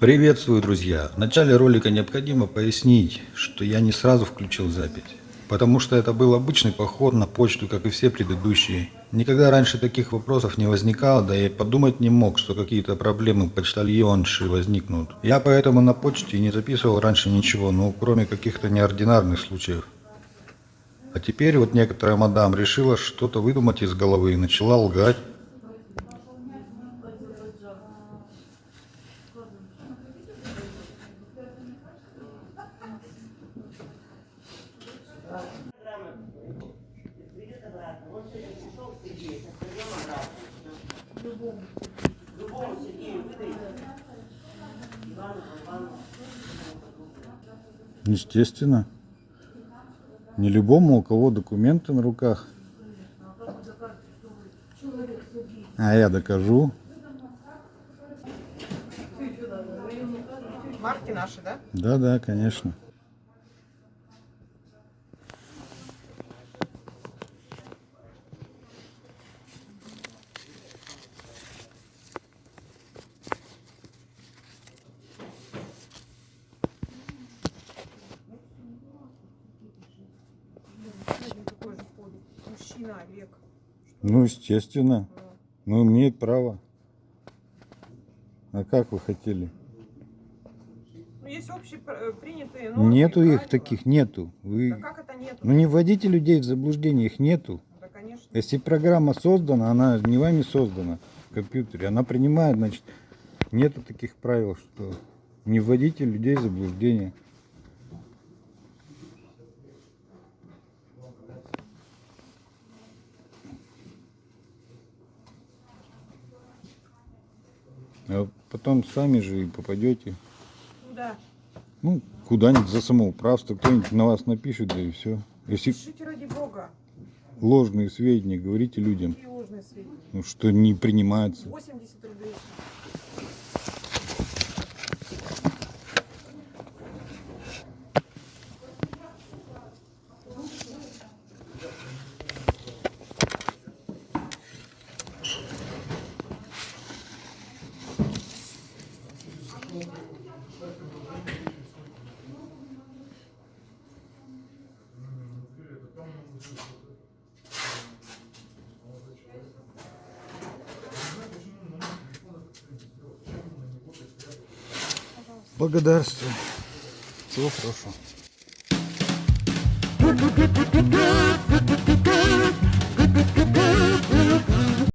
Приветствую, друзья! В начале ролика необходимо пояснить, что я не сразу включил запись. Потому что это был обычный поход на почту, как и все предыдущие. Никогда раньше таких вопросов не возникало, да и подумать не мог, что какие-то проблемы почтальонши возникнут. Я поэтому на почте не записывал раньше ничего, ну кроме каких-то неординарных случаев. А теперь вот некоторая мадам решила что-то выдумать из головы и начала лгать. Любому Сергею выдайте. Ивану, Ивану. Естественно. Не любому, у кого документы на руках. А я докажу. Марки наши, да? Да, да, конечно. Олег. Ну, естественно. Ну, имеет право. А как вы хотели? Ну, есть общие э, нормы. Нету их правила. таких, нету. Да Вы... как это нету? Ну, не вводите людей в заблуждение, их нету. Да, конечно. Если программа создана, она не вами создана в компьютере, она принимает, значит, нету таких правил, что не вводите людей в заблуждение. А потом сами же и попадете, Ну да. ну, куда-нибудь за самоуправство, кто-нибудь на вас напишет, да и все. Если Пишите ради бога. ложные сведения, говорите людям, Какие ложные сведения. ну, что не принимается. 80 Благодарствую. Всего хорошего.